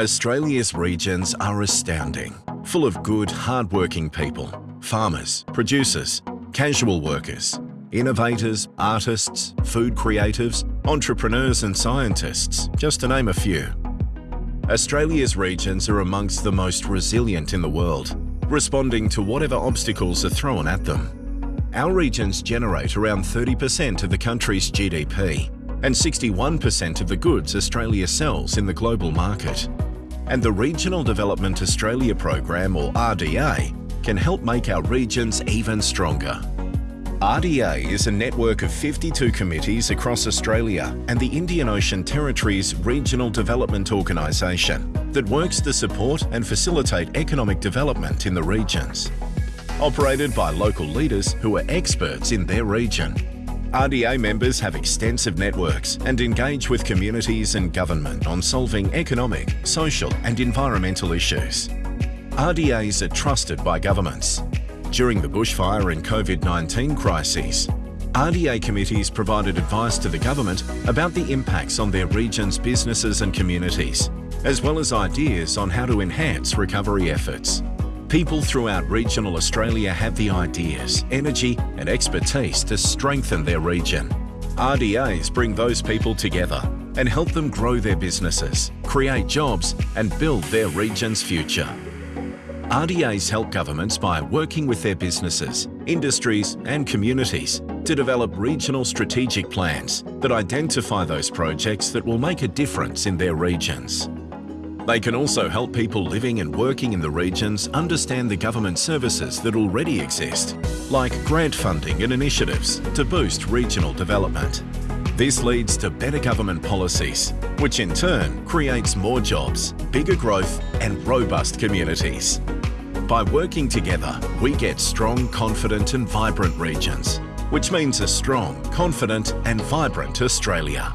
Australia's regions are astounding, full of good, hard-working people, farmers, producers, casual workers, innovators, artists, food creatives, entrepreneurs and scientists, just to name a few. Australia's regions are amongst the most resilient in the world, responding to whatever obstacles are thrown at them. Our regions generate around 30% of the country's GDP and 61% of the goods Australia sells in the global market and the Regional Development Australia Program or RDA can help make our regions even stronger. RDA is a network of 52 committees across Australia and the Indian Ocean Territories Regional Development Organisation that works to support and facilitate economic development in the regions. Operated by local leaders who are experts in their region RDA members have extensive networks and engage with communities and government on solving economic, social and environmental issues. RDAs are trusted by governments. During the bushfire and COVID-19 crises, RDA committees provided advice to the government about the impacts on their region's businesses and communities, as well as ideas on how to enhance recovery efforts. People throughout regional Australia have the ideas, energy and expertise to strengthen their region. RDAs bring those people together and help them grow their businesses, create jobs and build their region's future. RDAs help governments by working with their businesses, industries and communities to develop regional strategic plans that identify those projects that will make a difference in their regions. They can also help people living and working in the regions understand the government services that already exist, like grant funding and initiatives to boost regional development. This leads to better government policies, which in turn creates more jobs, bigger growth and robust communities. By working together, we get strong, confident and vibrant regions, which means a strong, confident and vibrant Australia.